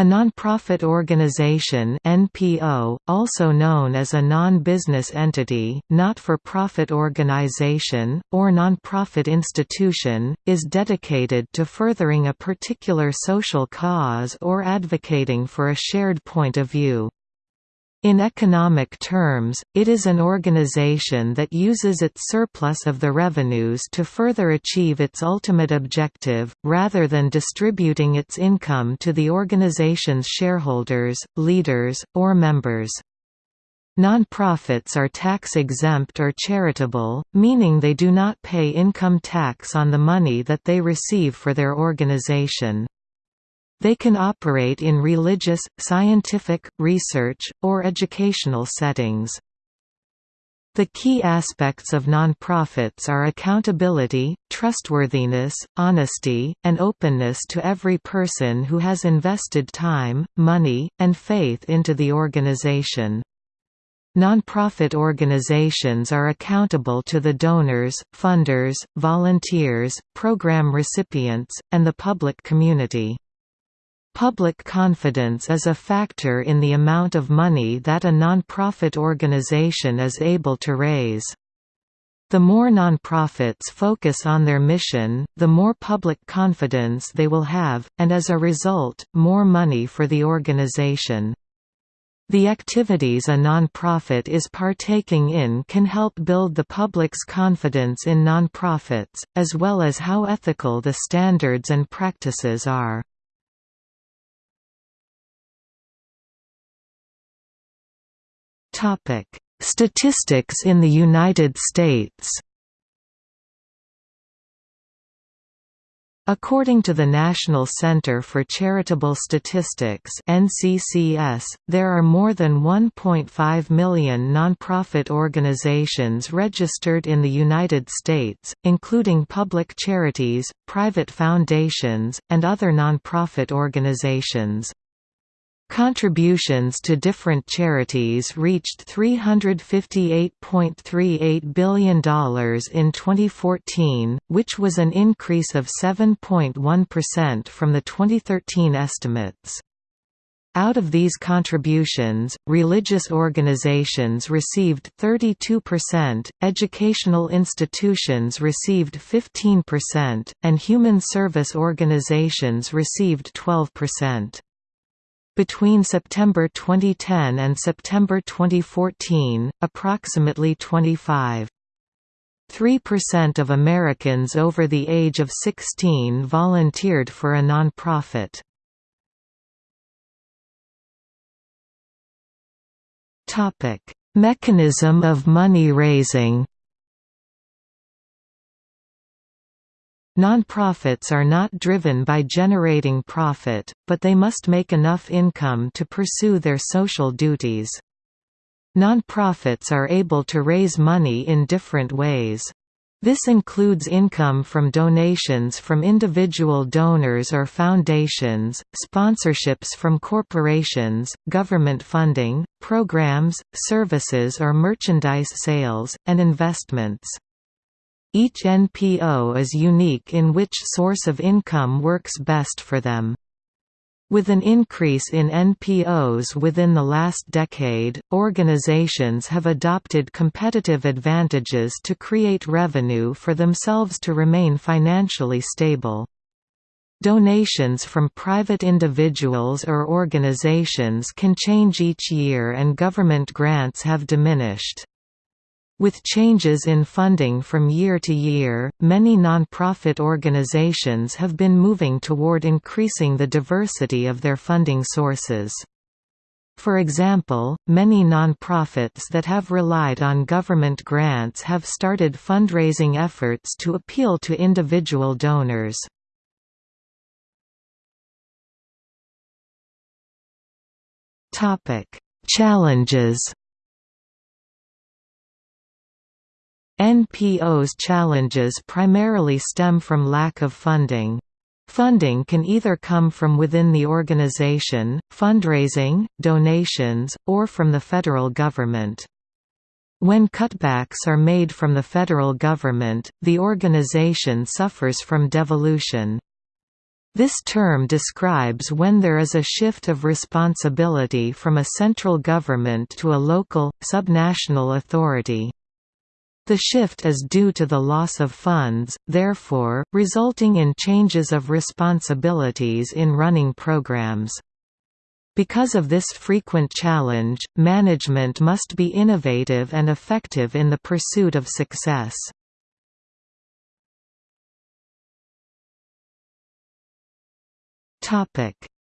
A nonprofit organization (NPO), also known as a non-business entity, not-for-profit organization, or nonprofit institution, is dedicated to furthering a particular social cause or advocating for a shared point of view. In economic terms, it is an organization that uses its surplus of the revenues to further achieve its ultimate objective, rather than distributing its income to the organization's shareholders, leaders, or members. Nonprofits are tax-exempt or charitable, meaning they do not pay income tax on the money that they receive for their organization. They can operate in religious, scientific, research, or educational settings. The key aspects of nonprofits are accountability, trustworthiness, honesty, and openness to every person who has invested time, money, and faith into the organization. Nonprofit organizations are accountable to the donors, funders, volunteers, program recipients, and the public community. Public confidence is a factor in the amount of money that a nonprofit organization is able to raise. The more nonprofits focus on their mission, the more public confidence they will have, and as a result, more money for the organization. The activities a nonprofit is partaking in can help build the public's confidence in nonprofits, as well as how ethical the standards and practices are. Topic: Statistics in the United States. According to the National Center for Charitable Statistics (NCCS), there are more than 1.5 million nonprofit organizations registered in the United States, including public charities, private foundations, and other nonprofit organizations. Contributions to different charities reached $358.38 billion in 2014, which was an increase of 7.1% from the 2013 estimates. Out of these contributions, religious organizations received 32%, educational institutions received 15%, and human service organizations received 12%. Between September 2010 and September 2014, approximately 25. 3% of Americans over the age of 16 volunteered for a nonprofit. Topic: Mechanism of money raising. Nonprofits are not driven by generating profit, but they must make enough income to pursue their social duties. Nonprofits are able to raise money in different ways. This includes income from donations from individual donors or foundations, sponsorships from corporations, government funding, programs, services or merchandise sales, and investments. Each NPO is unique in which source of income works best for them. With an increase in NPOs within the last decade, organizations have adopted competitive advantages to create revenue for themselves to remain financially stable. Donations from private individuals or organizations can change each year and government grants have diminished. With changes in funding from year to year, many nonprofit organizations have been moving toward increasing the diversity of their funding sources. For example, many nonprofits that have relied on government grants have started fundraising efforts to appeal to individual donors. Challenges NPO's challenges primarily stem from lack of funding. Funding can either come from within the organization, fundraising, donations, or from the federal government. When cutbacks are made from the federal government, the organization suffers from devolution. This term describes when there is a shift of responsibility from a central government to a local, subnational authority. The shift is due to the loss of funds, therefore, resulting in changes of responsibilities in running programs. Because of this frequent challenge, management must be innovative and effective in the pursuit of success.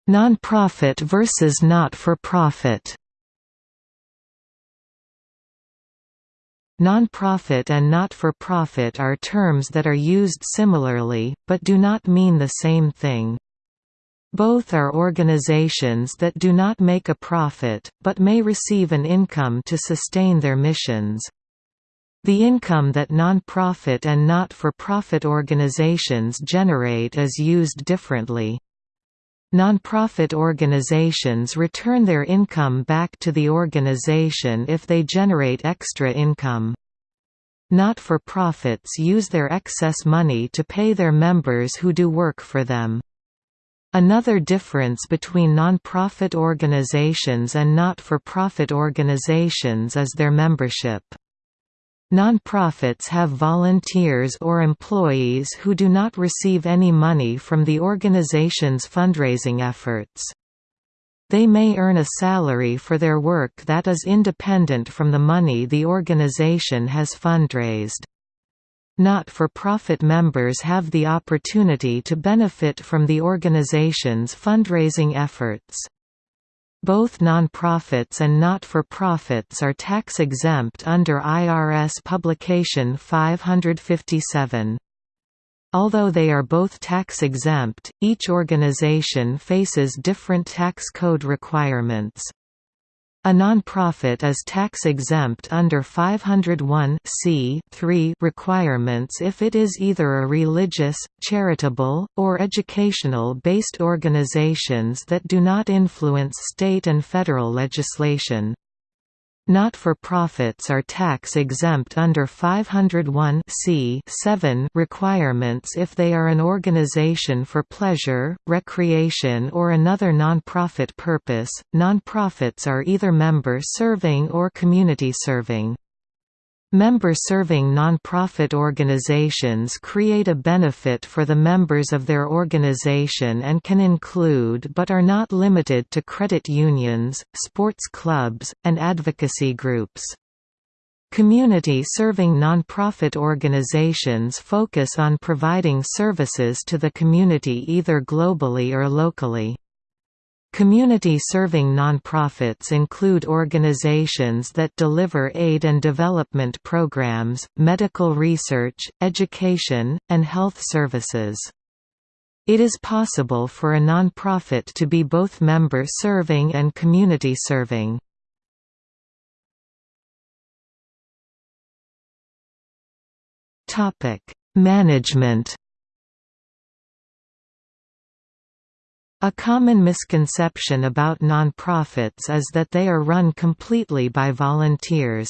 Non-profit versus not-for-profit Non-profit and not-for-profit are terms that are used similarly, but do not mean the same thing. Both are organizations that do not make a profit, but may receive an income to sustain their missions. The income that non-profit and not-for-profit organizations generate is used differently. Nonprofit organizations return their income back to the organization if they generate extra income. Not-for-profits use their excess money to pay their members who do work for them. Another difference between non-profit organizations and not-for-profit organizations is their membership. Nonprofits have volunteers or employees who do not receive any money from the organization's fundraising efforts. They may earn a salary for their work that is independent from the money the organization has fundraised. Not-for-profit members have the opportunity to benefit from the organization's fundraising efforts. Both nonprofits and not-for-profits are tax-exempt under IRS Publication 557. Although they are both tax-exempt, each organization faces different tax code requirements. A nonprofit is tax-exempt under 501 requirements if it is either a religious, charitable, or educational-based organizations that do not influence state and federal legislation. Not-for-profits are tax-exempt under 501 requirements if they are an organization for pleasure, recreation or another non-profit purpose. Non-profits are either member-serving or community-serving. Member-serving nonprofit organizations create a benefit for the members of their organization and can include but are not limited to credit unions, sports clubs, and advocacy groups. Community-serving nonprofit organizations focus on providing services to the community either globally or locally. Community-serving nonprofits include organizations that deliver aid and development programs, medical research, education, and health services. It is possible for a nonprofit to be both member-serving and community-serving. Management A common misconception about nonprofits is that they are run completely by volunteers.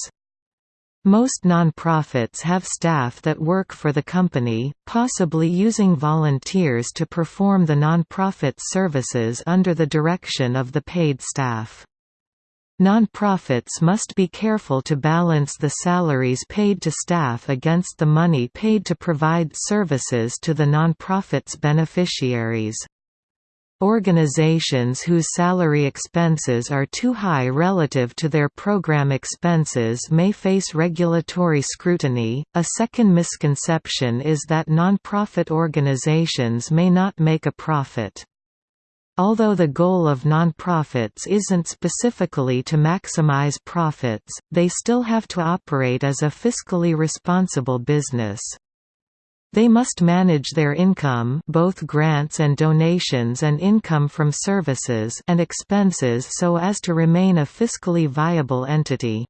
Most nonprofits have staff that work for the company, possibly using volunteers to perform the nonprofit services under the direction of the paid staff. Nonprofits must be careful to balance the salaries paid to staff against the money paid to provide services to the nonprofit's beneficiaries. Organizations whose salary expenses are too high relative to their program expenses may face regulatory scrutiny. A second misconception is that nonprofit organizations may not make a profit. Although the goal of nonprofits isn't specifically to maximize profits, they still have to operate as a fiscally responsible business. They must manage their income both grants and donations and income from services and expenses so as to remain a fiscally viable entity.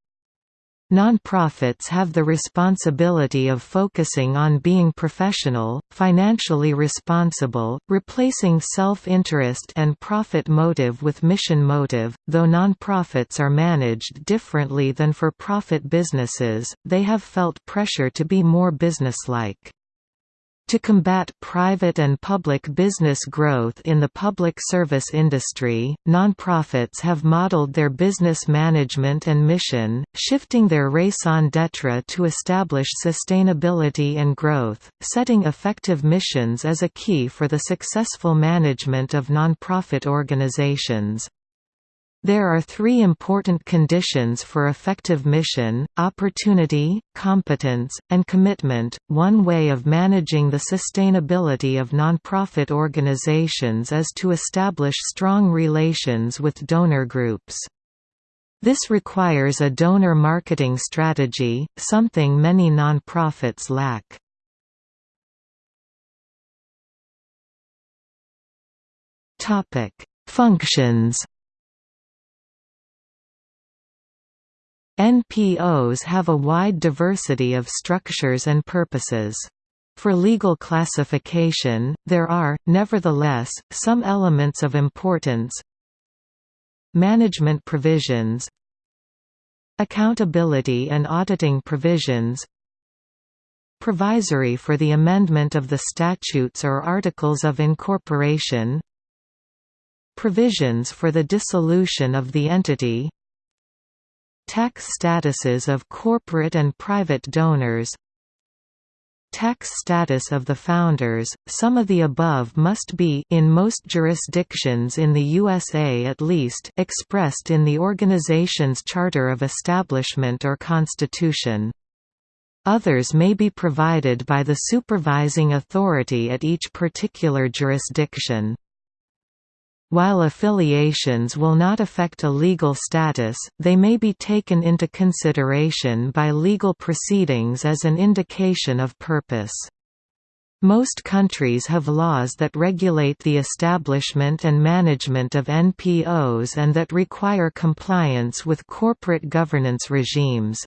Nonprofits have the responsibility of focusing on being professional, financially responsible, replacing self-interest and profit motive with mission motive. Though nonprofits are managed differently than for-profit businesses, they have felt pressure to be more businesslike. To combat private and public business growth in the public service industry, nonprofits have modeled their business management and mission, shifting their raison d'etre to establish sustainability and growth. Setting effective missions is a key for the successful management of nonprofit organizations. There are three important conditions for effective mission, opportunity, competence, and commitment. One way of managing the sustainability of nonprofit organizations is to establish strong relations with donor groups. This requires a donor marketing strategy, something many nonprofits lack. Functions NPOs have a wide diversity of structures and purposes. For legal classification, there are, nevertheless, some elements of importance. Management provisions. Accountability and auditing provisions. Provisory for the amendment of the statutes or articles of incorporation. Provisions for the dissolution of the entity Tax statuses of corporate and private donors Tax status of the founders, some of the above must be in most jurisdictions in the USA at least expressed in the organization's charter of establishment or constitution. Others may be provided by the supervising authority at each particular jurisdiction. While affiliations will not affect a legal status, they may be taken into consideration by legal proceedings as an indication of purpose. Most countries have laws that regulate the establishment and management of NPOs and that require compliance with corporate governance regimes.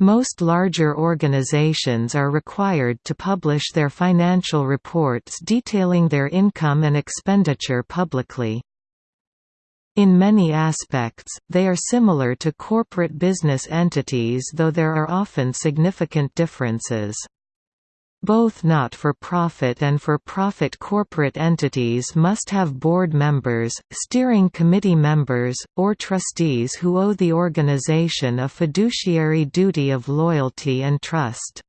Most larger organizations are required to publish their financial reports detailing their income and expenditure publicly. In many aspects, they are similar to corporate business entities though there are often significant differences. Both not-for-profit and for-profit corporate entities must have board members, steering committee members, or trustees who owe the organization a fiduciary duty of loyalty and trust.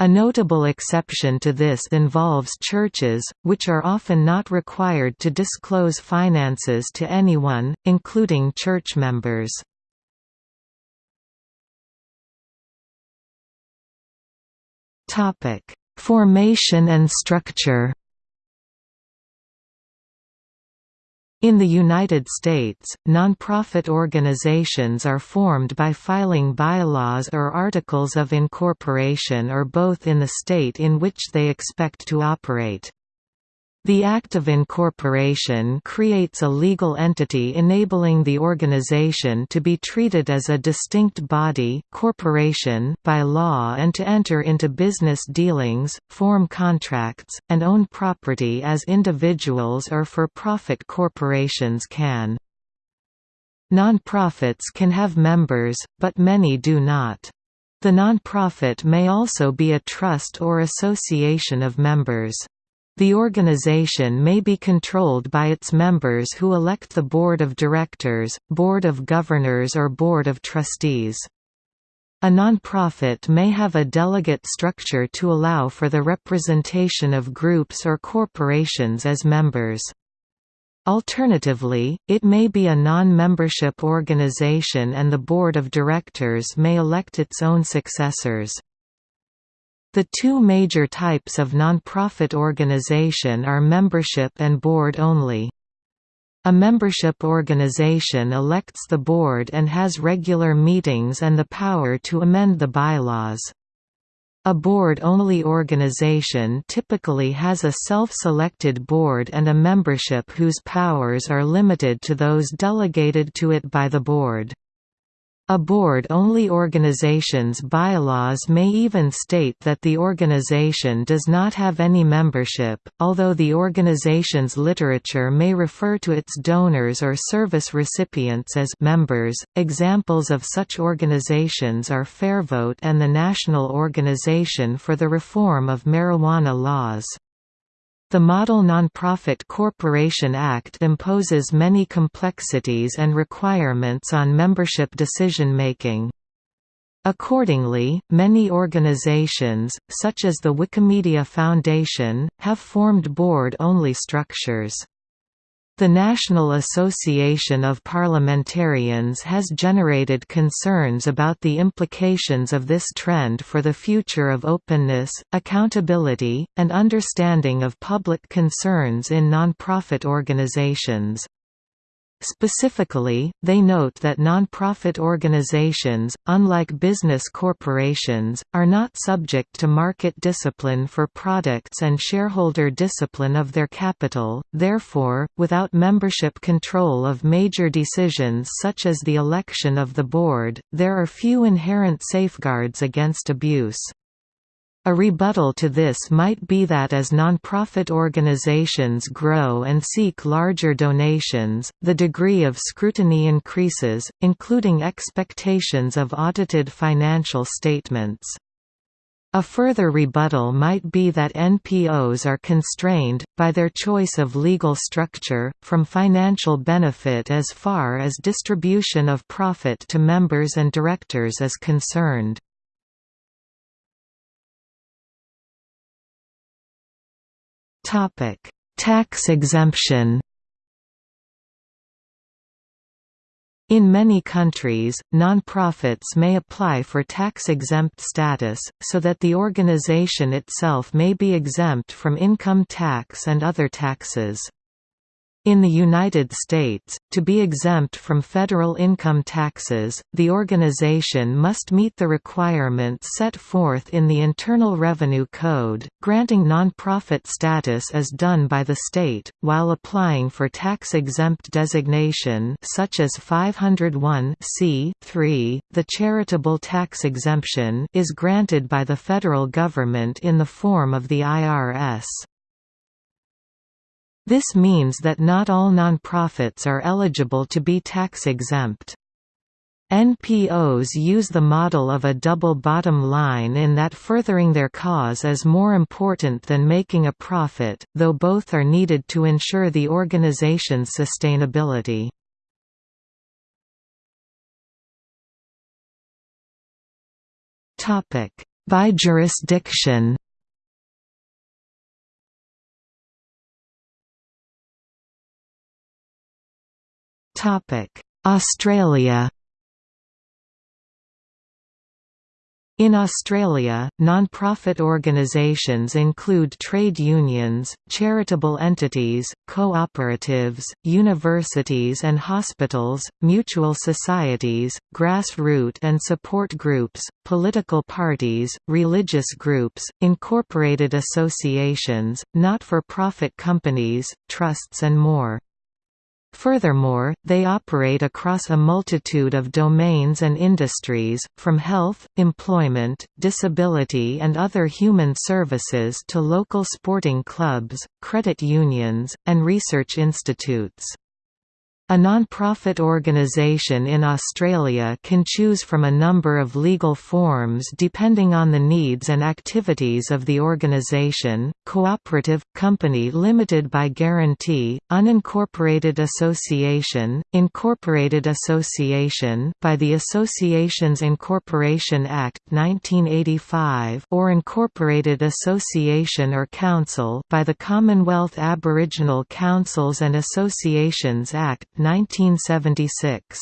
A notable exception to this involves churches, which are often not required to disclose finances to anyone, including church members. Topic: Formation and structure. In the United States, nonprofit organizations are formed by filing bylaws or articles of incorporation or both in the state in which they expect to operate. The Act of Incorporation creates a legal entity enabling the organization to be treated as a distinct body corporation by law and to enter into business dealings, form contracts, and own property as individuals or for-profit corporations can. Nonprofits can have members, but many do not. The nonprofit may also be a trust or association of members. The organization may be controlled by its members who elect the board of directors, board of governors or board of trustees. A nonprofit may have a delegate structure to allow for the representation of groups or corporations as members. Alternatively, it may be a non-membership organization and the board of directors may elect its own successors. The two major types of nonprofit organization are membership and board only. A membership organization elects the board and has regular meetings and the power to amend the bylaws. A board-only organization typically has a self-selected board and a membership whose powers are limited to those delegated to it by the board. A board-only organization's bylaws may even state that the organization does not have any membership, although the organization's literature may refer to its donors or service recipients as members. Examples of such organizations are FairVote and the National Organization for the Reform of Marijuana Laws. The Model Nonprofit Corporation Act imposes many complexities and requirements on membership decision-making. Accordingly, many organizations, such as the Wikimedia Foundation, have formed board-only structures. The National Association of Parliamentarians has generated concerns about the implications of this trend for the future of openness, accountability, and understanding of public concerns in nonprofit organizations. Specifically, they note that nonprofit organizations, unlike business corporations, are not subject to market discipline for products and shareholder discipline of their capital, therefore, without membership control of major decisions such as the election of the board, there are few inherent safeguards against abuse. A rebuttal to this might be that as nonprofit organizations grow and seek larger donations, the degree of scrutiny increases, including expectations of audited financial statements. A further rebuttal might be that NPOs are constrained, by their choice of legal structure, from financial benefit as far as distribution of profit to members and directors is concerned. Topic: Tax exemption. In many countries, nonprofits may apply for tax-exempt status, so that the organization itself may be exempt from income tax and other taxes. In the United States, to be exempt from federal income taxes, the organization must meet the requirements set forth in the Internal Revenue Code. Granting nonprofit status is done by the state, while applying for tax-exempt designation such as 501 the charitable tax exemption is granted by the federal government in the form of the IRS. This means that not all nonprofits are eligible to be tax-exempt. NPOs use the model of a double bottom line in that furthering their cause is more important than making a profit, though both are needed to ensure the organization's sustainability. By jurisdiction Australia In Australia, non-profit organisations include trade unions, charitable entities, cooperatives, universities and hospitals, mutual societies, grassroots and support groups, political parties, religious groups, incorporated associations, not-for-profit companies, trusts and more. Furthermore, they operate across a multitude of domains and industries, from health, employment, disability and other human services to local sporting clubs, credit unions, and research institutes. A non-profit organisation in Australia can choose from a number of legal forms depending on the needs and activities of the organisation, cooperative, company limited by guarantee, unincorporated association, incorporated association by the Associations Incorporation Act 1985 or incorporated association or council by the Commonwealth Aboriginal Councils and Associations Act 1976.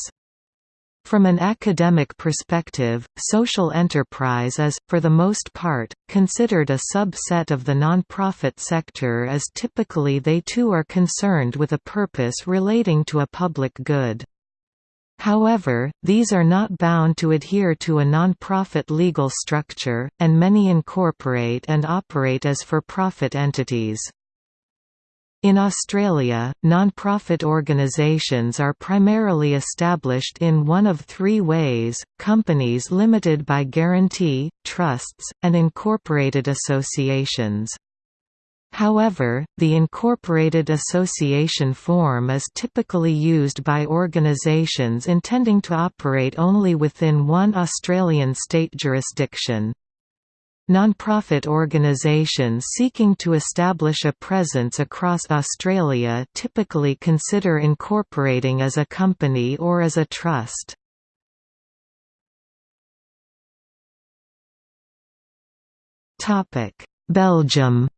From an academic perspective, social enterprise is, for the most part, considered a subset of the nonprofit sector as typically they too are concerned with a purpose relating to a public good. However, these are not bound to adhere to a nonprofit legal structure, and many incorporate and operate as for-profit entities. In Australia, non-profit organisations are primarily established in one of three ways, companies limited by guarantee, trusts, and incorporated associations. However, the incorporated association form is typically used by organisations intending to operate only within one Australian state jurisdiction. Non-profit organisations seeking to establish a presence across Australia typically consider incorporating as a company or as a trust. Belgium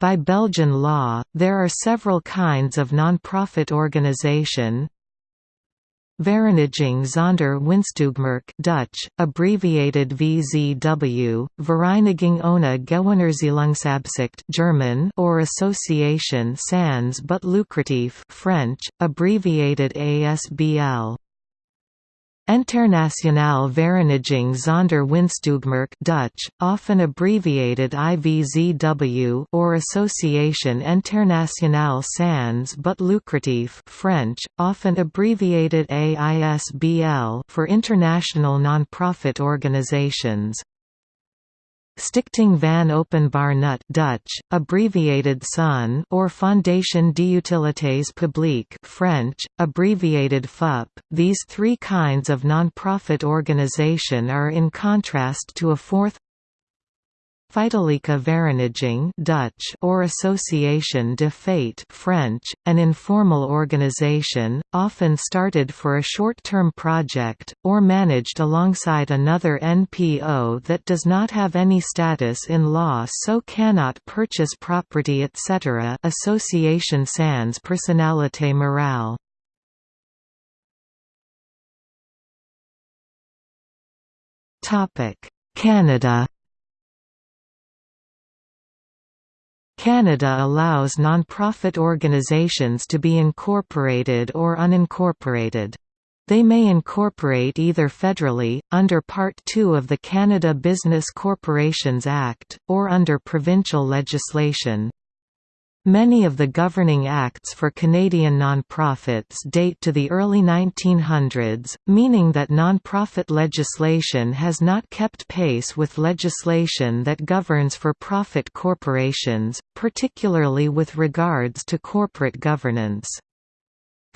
By Belgian law, there are several kinds of non-profit organisation, Vereniging zonder winstoogmerk Dutch, abbreviated VZW, Vereniging ohne Gewinnerzielungsabsicht German or Association sans but lucratif French, abbreviated ASBL. Internationale Vereniging zonder winstoogmerk Dutch, often abbreviated IVZW or Association Internationale sans but lucratif French, often abbreviated AISBL for international non-profit organizations. Stichting van Openbaar Nut Dutch, abbreviated SON or Fondation d'Utilités Publiques French, abbreviated FUP. These three kinds of non-profit organization are in contrast to a fourth Feitelijke Vereniging Dutch or Association de fait French, an informal organization, often started for a short-term project, or managed alongside another NPO that does not have any status in law so cannot purchase property etc. Association sans personnalité morale Canada Canada allows non-profit organizations to be incorporated or unincorporated. They may incorporate either federally, under Part 2 of the Canada Business Corporations Act, or under provincial legislation. Many of the governing acts for Canadian nonprofits date to the early 1900s, meaning that nonprofit legislation has not kept pace with legislation that governs for-profit corporations, particularly with regards to corporate governance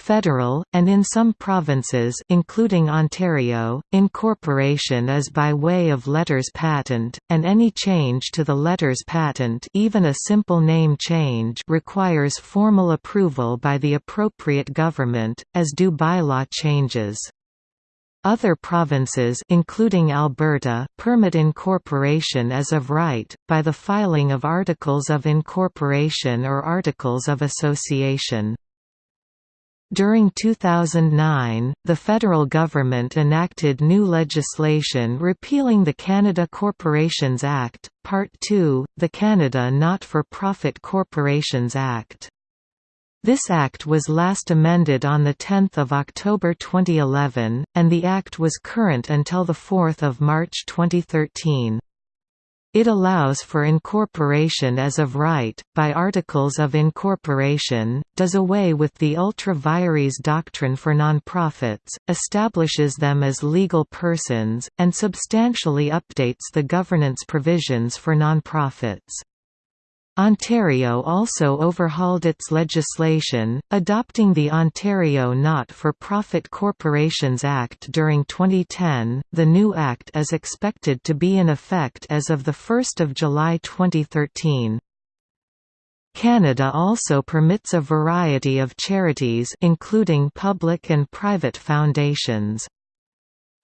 federal, and in some provinces including Ontario, incorporation is by way of letters patent, and any change to the letters patent even a simple name change requires formal approval by the appropriate government, as do bylaw changes. Other provinces including Alberta permit incorporation as of right, by the filing of Articles of Incorporation or Articles of Association. During 2009, the federal government enacted new legislation repealing the Canada Corporations Act, Part 2, the Canada Not-for-Profit Corporations Act. This act was last amended on 10 October 2011, and the act was current until 4 March 2013. It allows for incorporation as of right, by articles of incorporation, does away with the ultra vires doctrine for nonprofits, establishes them as legal persons, and substantially updates the governance provisions for nonprofits. Ontario also overhauled its legislation, adopting the Ontario Not-for-Profit Corporations Act during 2010. The new act is expected to be in effect as of the 1st of July 2013. Canada also permits a variety of charities including public and private foundations.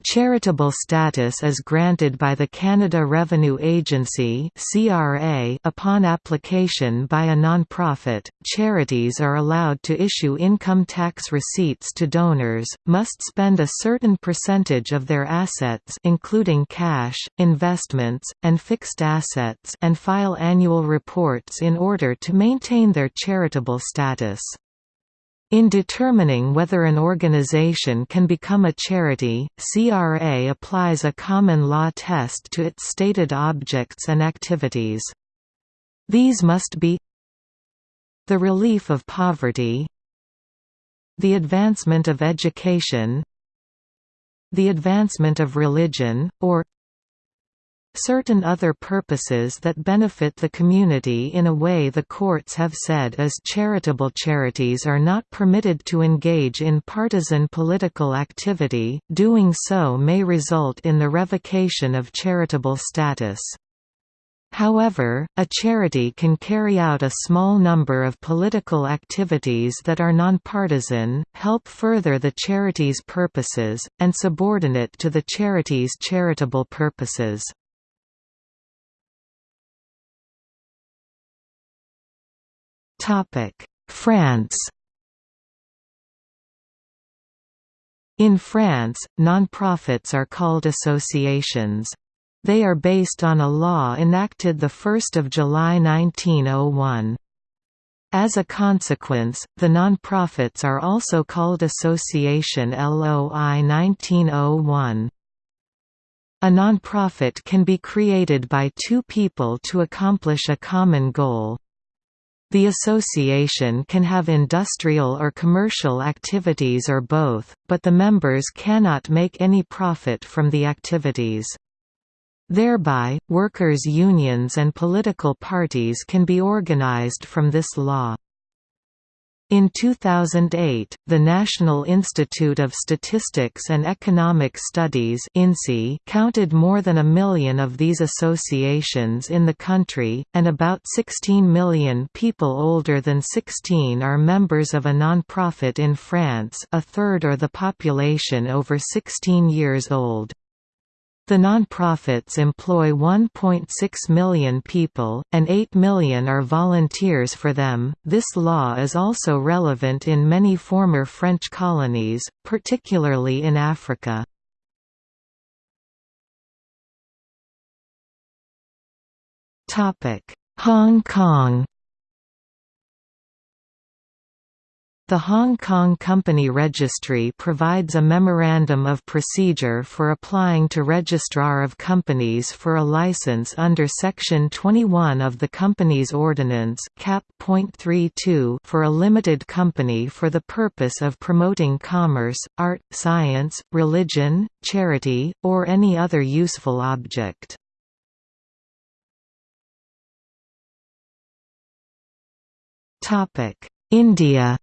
Charitable status is granted by the Canada Revenue Agency (CRA) upon application by a nonprofit. Charities are allowed to issue income tax receipts to donors, must spend a certain percentage of their assets including cash, investments, and fixed assets and file annual reports in order to maintain their charitable status. In determining whether an organization can become a charity, CRA applies a common law test to its stated objects and activities. These must be the relief of poverty the advancement of education the advancement of religion, or certain other purposes that benefit the community in a way the courts have said as charitable charities are not permitted to engage in partisan political activity, doing so may result in the revocation of charitable status. However, a charity can carry out a small number of political activities that are nonpartisan, help further the charity's purposes, and subordinate to the charity's charitable purposes. France In France, nonprofits are called associations. They are based on a law enacted 1 July 1901. As a consequence, the nonprofits are also called Association LOI 1901. A nonprofit can be created by two people to accomplish a common goal. The association can have industrial or commercial activities or both, but the members cannot make any profit from the activities. Thereby, workers' unions and political parties can be organized from this law. In 2008, the National Institute of Statistics and Economic Studies counted more than a million of these associations in the country, and about 16 million people older than 16 are members of a non-profit in France a third or the population over 16 years old. The nonprofits employ 1.6 million people, and 8 million are volunteers for them. This law is also relevant in many former French colonies, particularly in Africa. Hong Kong The Hong Kong Company Registry provides a memorandum of procedure for applying to Registrar of Companies for a license under Section 21 of the Companies Ordinance Cap. for a limited company for the purpose of promoting commerce, art, science, religion, charity, or any other useful object. India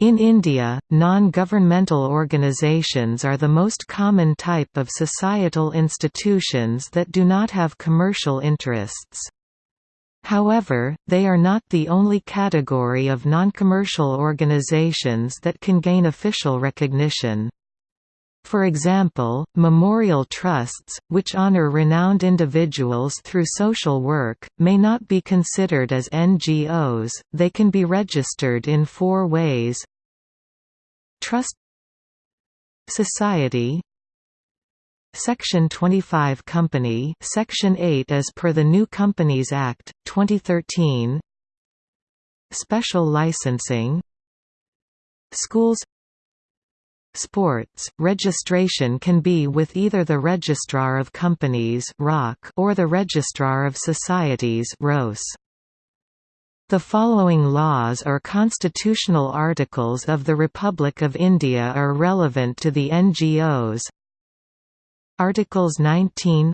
In India, non-governmental organizations are the most common type of societal institutions that do not have commercial interests. However, they are not the only category of non-commercial organizations that can gain official recognition. For example, memorial trusts, which honor renowned individuals through social work, may not be considered as NGOs, they can be registered in four ways Trust Society Section 25 Company Section 8 as per the New Companies Act, 2013 Special licensing Schools Sports, registration can be with either the Registrar of Companies or the Registrar of Societies ROS. The following laws or constitutional articles of the Republic of India are relevant to the NGOs. Articles 19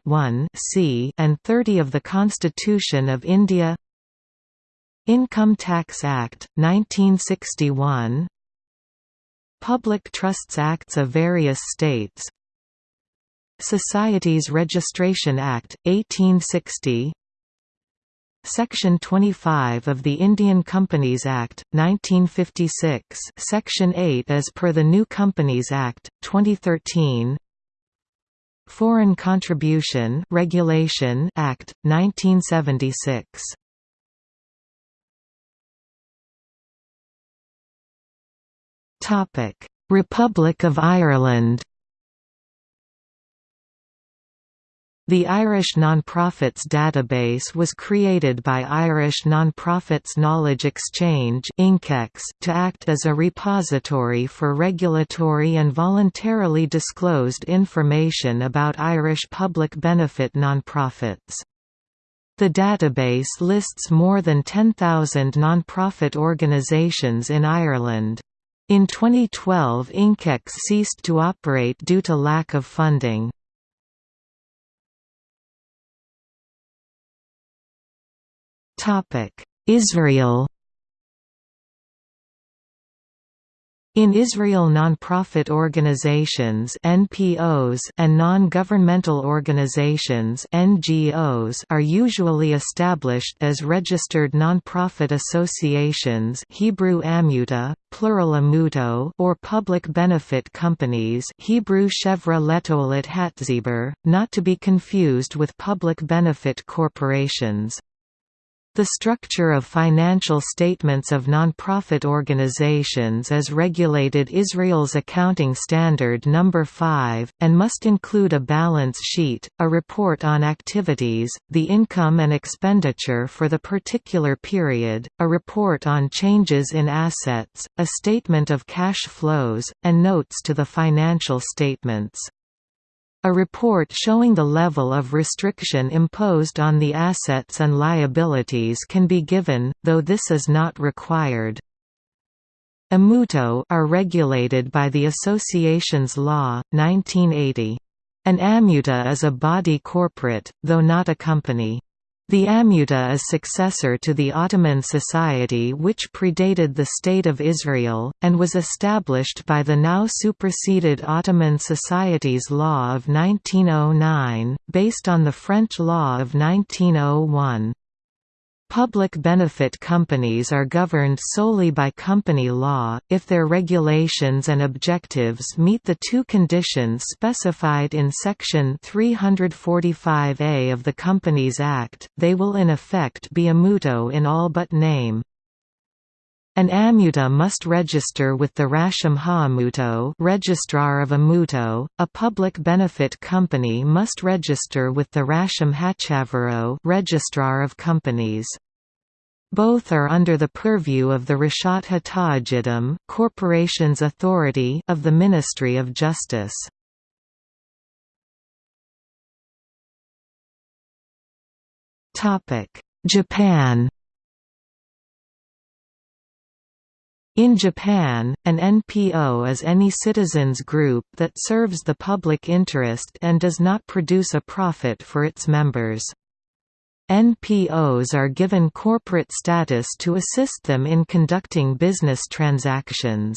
c and 30 of the Constitution of India. Income Tax Act, 1961 Public Trusts Acts of various states. Societies Registration Act, 1860 Section 25 of the Indian Companies Act, 1956 Section 8 as per the New Companies Act, 2013 Foreign Contribution Regulation Act, 1976 Republic of Ireland The Irish Nonprofits Database was created by Irish Nonprofits Knowledge Exchange to act as a repository for regulatory and voluntarily disclosed information about Irish public benefit nonprofits. The database lists more than 10,000 nonprofit organisations in Ireland. In 2012 INKEx ceased to operate due to lack of funding. Israel In Israel nonprofit organizations NPOs and non-governmental organizations NGOs are usually established as registered nonprofit associations Hebrew amuta, plural amuto or public benefit companies Hebrew Chevra Letoilet Hatziber, not to be confused with public benefit corporations. The structure of financial statements of nonprofit organizations is regulated Israel's Accounting Standard No. 5, and must include a balance sheet, a report on activities, the income and expenditure for the particular period, a report on changes in assets, a statement of cash flows, and notes to the financial statements. A report showing the level of restriction imposed on the assets and liabilities can be given, though this is not required. Amutot are regulated by the Associations Law, 1980. An amuta is a body corporate, though not a company. The Amuta is successor to the Ottoman Society which predated the State of Israel, and was established by the now superseded Ottoman Society's Law of 1909, based on the French Law of 1901. Public benefit companies are governed solely by company law, if their regulations and objectives meet the two conditions specified in Section 345A of the Companies Act, they will in effect be amutot in all but name. An amuta must register with the Rasham HaAmutot registrar of Amutot, a public benefit company must register with the Rasham HaChavarot registrar of companies. Both are under the purview of the Rashut HaTa'agidim Corporations Authority of the Ministry of Justice. Japan In Japan, an NPO is any citizens group that serves the public interest and does not produce a profit for its members. NPOs are given corporate status to assist them in conducting business transactions.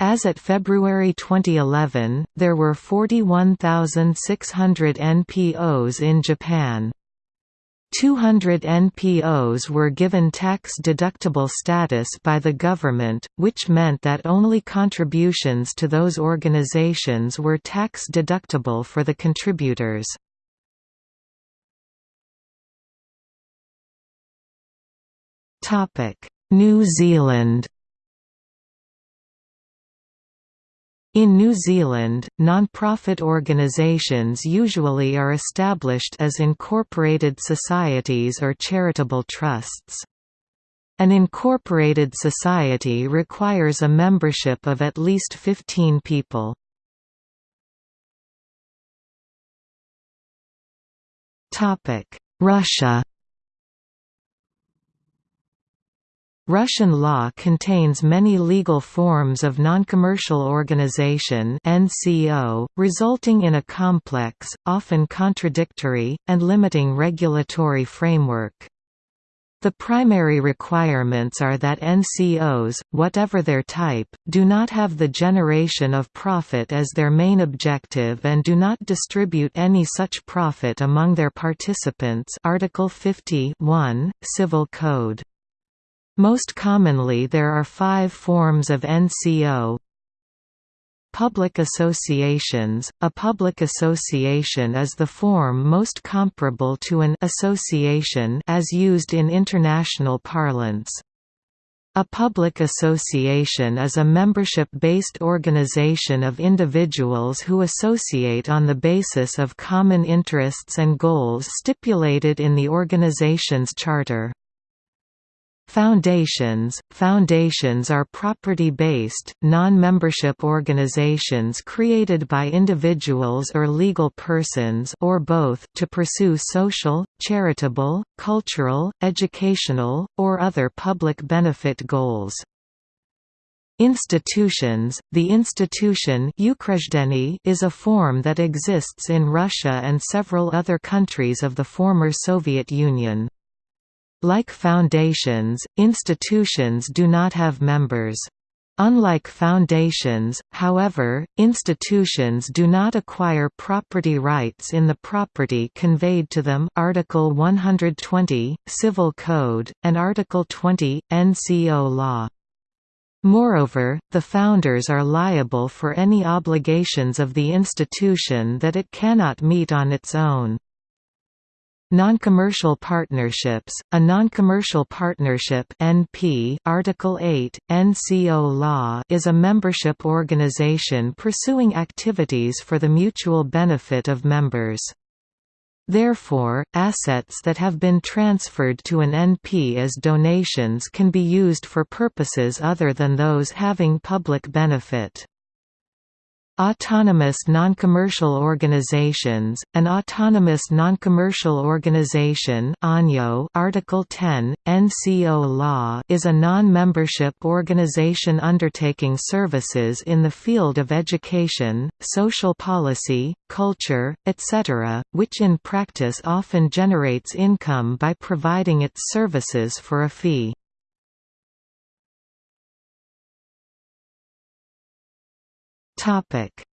As at February 2011, there were 41,600 NPOs in Japan. 200 NPOs were given tax-deductible status by the government, which meant that only contributions to those organizations were tax-deductible for the contributors. New Zealand In New Zealand, non-profit organisations usually are established as incorporated societies or charitable trusts. An incorporated society requires a membership of at least 15 people. Russia Russian law contains many legal forms of non-commercial organization (NCO), resulting in a complex, often contradictory, and limiting regulatory framework. The primary requirements are that NCOs, whatever their type, do not have the generation of profit as their main objective and do not distribute any such profit among their participants Article 50 Civil Code. Most commonly there are five forms of NCO, Public associations – A public association is the form most comparable to an association as used in international parlance. A public association is a membership-based organization of individuals who associate on the basis of common interests and goals stipulated in the organization's charter. Foundations Foundations are property-based, non-membership organizations created by individuals or legal persons or both to pursue social, charitable, cultural, educational, or other public benefit goals. Institutions The institution is a form that exists in Russia and several other countries of the former Soviet Union. Like foundations, institutions do not have members. Unlike foundations, however, institutions do not acquire property rights in the property conveyed to them Article 120, Civil Code, and Article 20, NCO law. Moreover, the founders are liable for any obligations of the institution that it cannot meet on its own. Non-commercial partnerships, a non-commercial partnership NP Article 8, NCO law is a membership organization pursuing activities for the mutual benefit of members. Therefore, assets that have been transferred to an NP as donations can be used for purposes other than those having public benefit. Autonomous non-commercial organizations, an autonomous non-commercial organization Article 10, NCO law is a non-membership organization undertaking services in the field of education, social policy, culture, etc., which in practice often generates income by providing its services for a fee.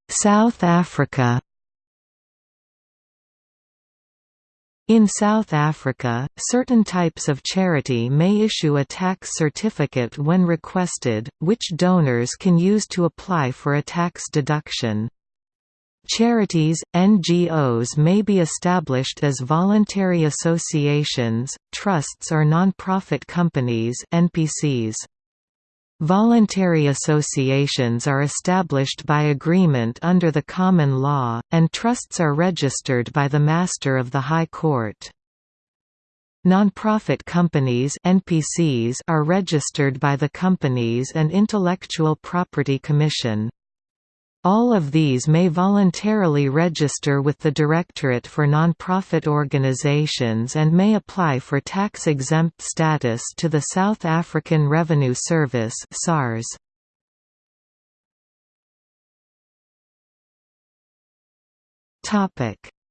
South Africa In South Africa, certain types of charity may issue a tax certificate when requested, which donors can use to apply for a tax deduction. Charities, NGOs may be established as voluntary associations, trusts or non-profit companies NPCs. Voluntary associations are established by agreement under the common law, and trusts are registered by the Master of the High Court. Nonprofit companies NPCs are registered by the Companies and Intellectual Property Commission. All of these may voluntarily register with the Directorate for Nonprofit Organizations and may apply for tax-exempt status to the South African Revenue Service SARS.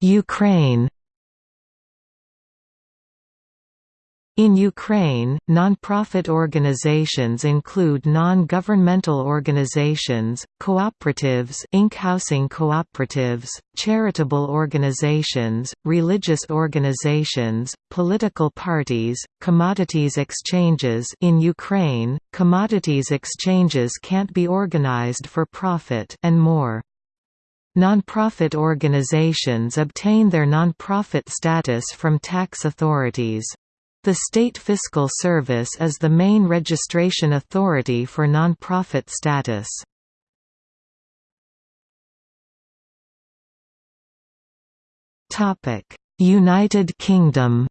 Ukraine In Ukraine, non-profit organizations include non-governmental organizations, cooperatives housing cooperatives, charitable organizations, religious organizations, political parties, commodities exchanges in Ukraine, commodities exchanges can't be organized for profit and more. Nonprofit organizations obtain their nonprofit status from tax authorities. The State Fiscal Service is the main registration authority for nonprofit status. United Kingdom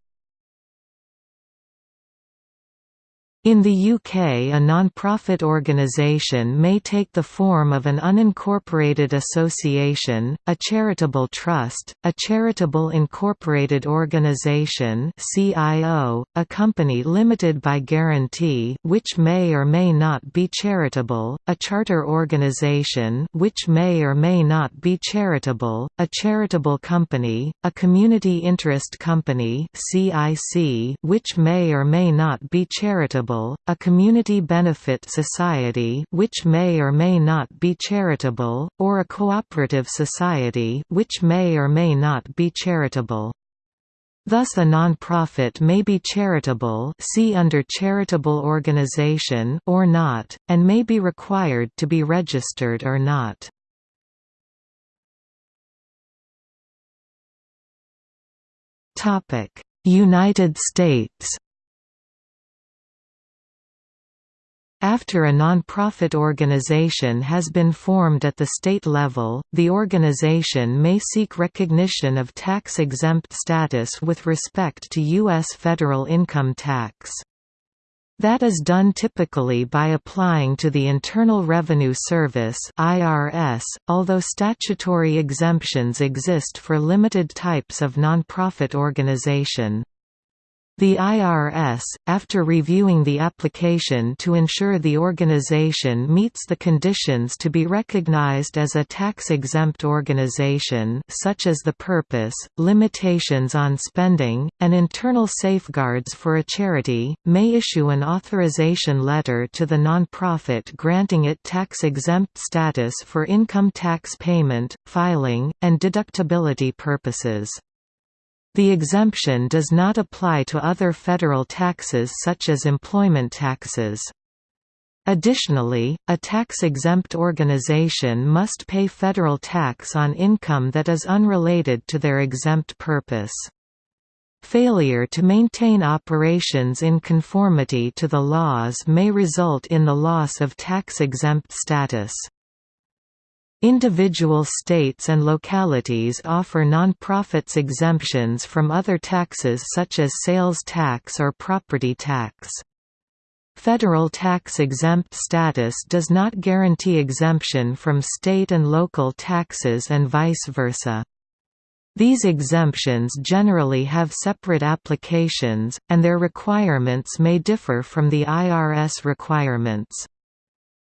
In the UK a non-profit organisation may take the form of an unincorporated association, a charitable trust, a charitable incorporated organisation CIO, a company limited by guarantee which may or may not be charitable, a charter organisation which may or may not be charitable, a charitable company, a community interest company CIC which may or may not be charitable charitable, a community benefit society which may or may not be charitable, or a cooperative society which may or may not be charitable. Thus a non-profit may be charitable see under charitable organization or not, and may be required to be registered or not. United States After a non-profit organization has been formed at the state level, the organization may seek recognition of tax-exempt status with respect to U.S. federal income tax. That is done typically by applying to the Internal Revenue Service (IRS), although statutory exemptions exist for limited types of nonprofit organization. The IRS, after reviewing the application to ensure the organization meets the conditions to be recognized as a tax-exempt organization such as the purpose, limitations on spending, and internal safeguards for a charity, may issue an authorization letter to the nonprofit granting it tax-exempt status for income tax payment, filing, and deductibility purposes. The exemption does not apply to other federal taxes such as employment taxes. Additionally, a tax-exempt organization must pay federal tax on income that is unrelated to their exempt purpose. Failure to maintain operations in conformity to the laws may result in the loss of tax-exempt status. Individual states and localities offer nonprofits exemptions from other taxes such as sales tax or property tax. Federal tax-exempt status does not guarantee exemption from state and local taxes and vice versa. These exemptions generally have separate applications, and their requirements may differ from the IRS requirements.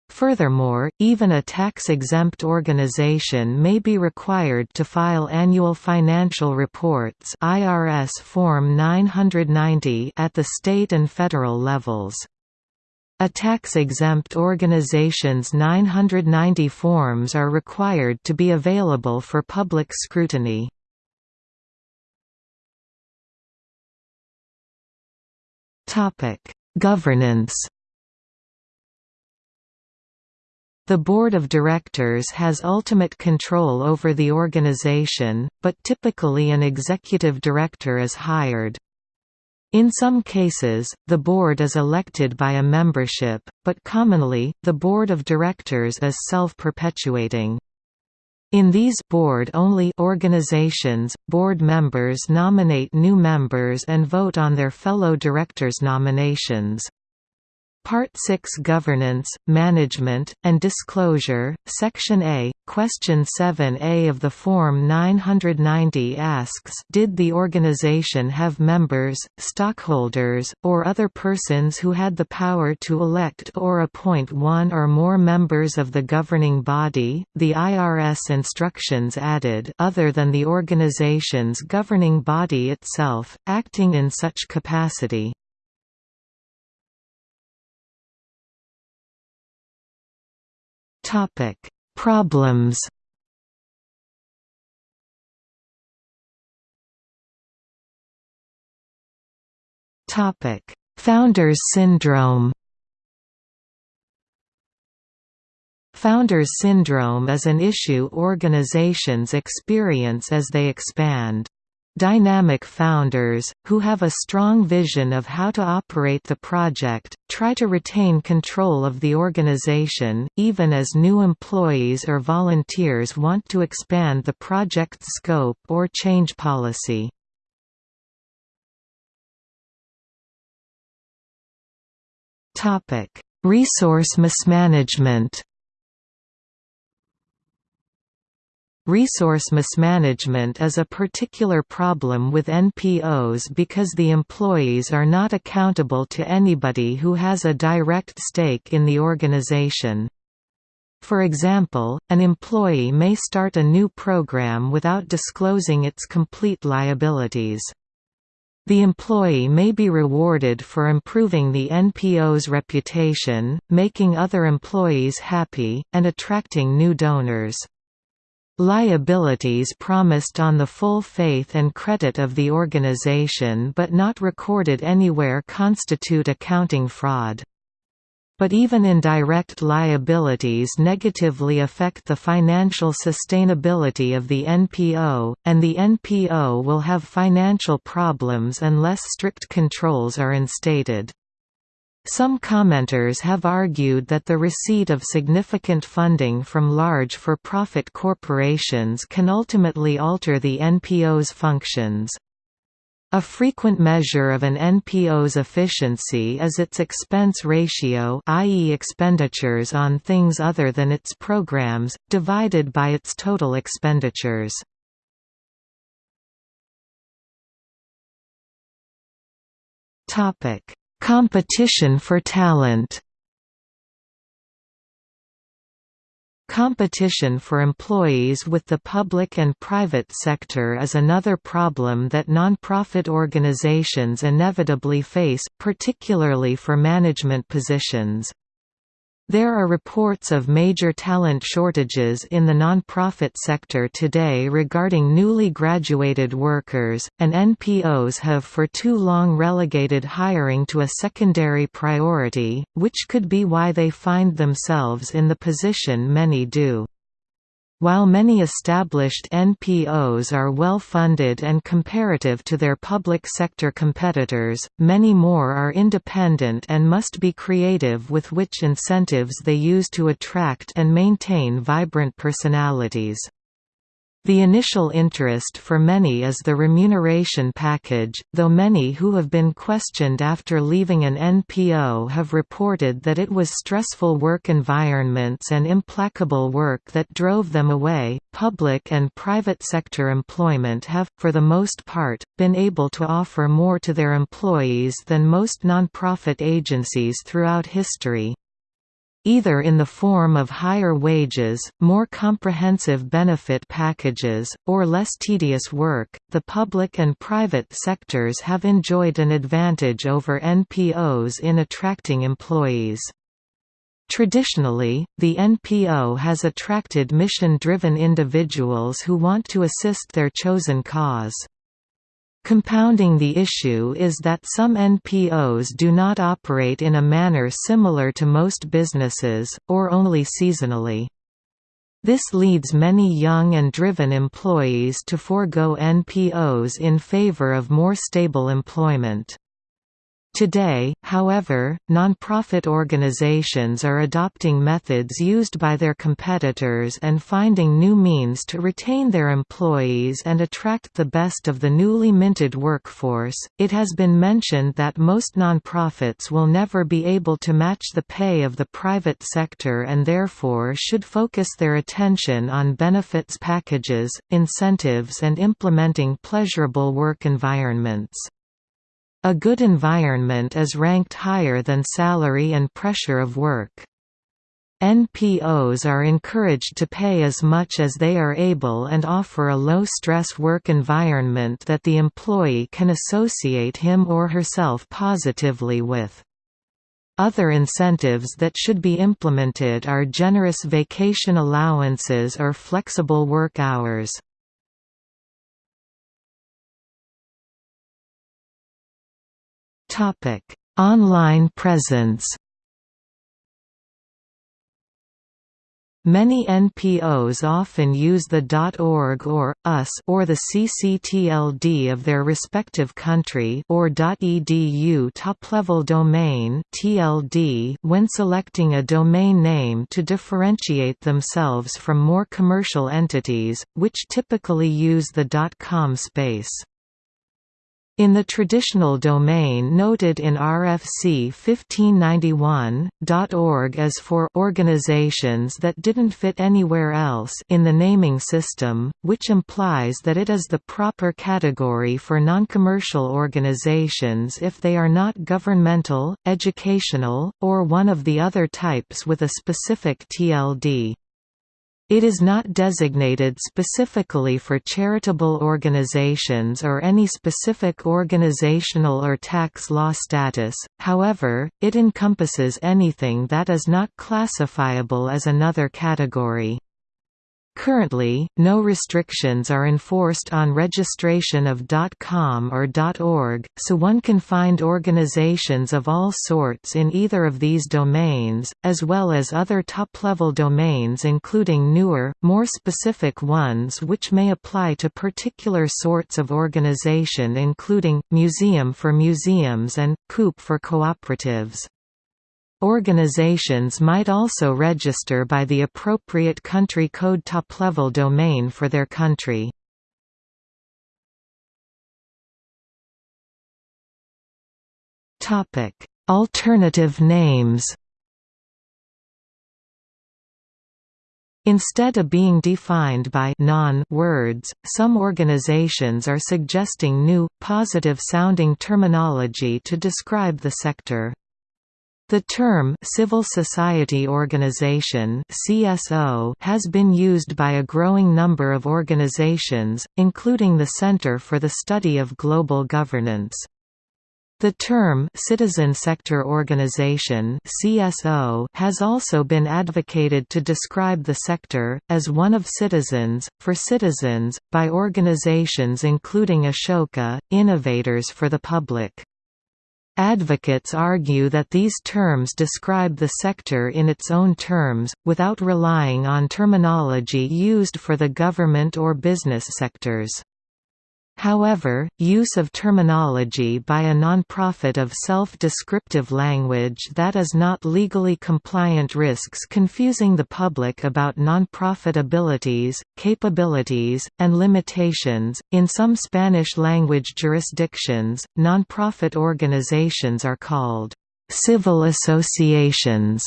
Furthermore, even a tax-exempt organization may be required to file annual financial reports IRS Form 990 at the state and federal levels. A tax-exempt organization's 990 forms are required to be available for public scrutiny. Governance The Board of Directors has ultimate control over the organization, but typically an executive director is hired. In some cases, the board is elected by a membership, but commonly, the board of directors is self-perpetuating. In these board-only organizations, board members nominate new members and vote on their fellow directors' nominations. Part 6 Governance, Management, and Disclosure, Section A, Question 7a of the Form 990 asks Did the organization have members, stockholders, or other persons who had the power to elect or appoint one or more members of the governing body? The IRS instructions added other than the organization's governing body itself, acting in such capacity. Topic: Problems. Topic: Founders syndrome. Founders syndrome is an issue organizations experience as they expand. Dynamic founders, who have a strong vision of how to operate the project, try to retain control of the organization, even as new employees or volunteers want to expand the project's scope or change policy. Resource mismanagement Resource mismanagement is a particular problem with NPOs because the employees are not accountable to anybody who has a direct stake in the organization. For example, an employee may start a new program without disclosing its complete liabilities. The employee may be rewarded for improving the NPO's reputation, making other employees happy, and attracting new donors. Liabilities promised on the full faith and credit of the organization but not recorded anywhere constitute accounting fraud. But even indirect liabilities negatively affect the financial sustainability of the NPO, and the NPO will have financial problems unless strict controls are instated. Some commenters have argued that the receipt of significant funding from large for-profit corporations can ultimately alter the NPO's functions. A frequent measure of an NPO's efficiency is its expense ratio i.e. expenditures on things other than its programs, divided by its total expenditures. Competition for talent Competition for employees with the public and private sector is another problem that nonprofit organizations inevitably face, particularly for management positions. There are reports of major talent shortages in the nonprofit sector today regarding newly graduated workers, and NPOs have for too long relegated hiring to a secondary priority, which could be why they find themselves in the position many do. While many established NPOs are well funded and comparative to their public sector competitors, many more are independent and must be creative with which incentives they use to attract and maintain vibrant personalities. The initial interest for many is the remuneration package, though many who have been questioned after leaving an NPO have reported that it was stressful work environments and implacable work that drove them away. Public and private sector employment have, for the most part, been able to offer more to their employees than most nonprofit agencies throughout history either in the form of higher wages, more comprehensive benefit packages, or less tedious work. The public and private sectors have enjoyed an advantage over NPOs in attracting employees. Traditionally, the NPO has attracted mission-driven individuals who want to assist their chosen cause. Compounding the issue is that some NPOs do not operate in a manner similar to most businesses, or only seasonally. This leads many young and driven employees to forego NPOs in favor of more stable employment. Today, however, nonprofit organizations are adopting methods used by their competitors and finding new means to retain their employees and attract the best of the newly minted workforce. It has been mentioned that most nonprofits will never be able to match the pay of the private sector and therefore should focus their attention on benefits packages, incentives, and implementing pleasurable work environments. A good environment is ranked higher than salary and pressure of work. NPOs are encouraged to pay as much as they are able and offer a low-stress work environment that the employee can associate him or herself positively with. Other incentives that should be implemented are generous vacation allowances or flexible work hours. Topic: Online presence. Many NPOs often use the .org or .us or the CCTLD of their respective country or .edu top-level domain (TLD) when selecting a domain name to differentiate themselves from more commercial entities, which typically use the .com space. In the traditional domain noted in RFC 1591, .org is for organizations that didn't fit anywhere else in the naming system, which implies that it is the proper category for non-commercial organizations if they are not governmental, educational, or one of the other types with a specific TLD. It is not designated specifically for charitable organizations or any specific organizational or tax law status, however, it encompasses anything that is not classifiable as another category. Currently, no restrictions are enforced on registration of .com or .org, so one can find organizations of all sorts in either of these domains, as well as other top-level domains including newer, more specific ones which may apply to particular sorts of organization including, museum for museums and, coop for cooperatives. Organizations might also register by the appropriate country code top-level domain for their country. Alternative names Instead of being defined by non words, some organizations are suggesting new, positive-sounding terminology to describe the sector. The term civil society organization (CSO) has been used by a growing number of organizations, including the Center for the Study of Global Governance. The term citizen sector organization (CSO) has also been advocated to describe the sector as one of citizens for citizens by organizations including Ashoka, Innovators for the Public. Advocates argue that these terms describe the sector in its own terms, without relying on terminology used for the government or business sectors. However, use of terminology by a nonprofit of self-descriptive language that is not legally compliant risks confusing the public about nonprofit abilities, capabilities, and limitations. In some Spanish-language jurisdictions, nonprofit organizations are called civil associations.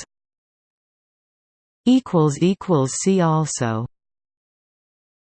equals equals See also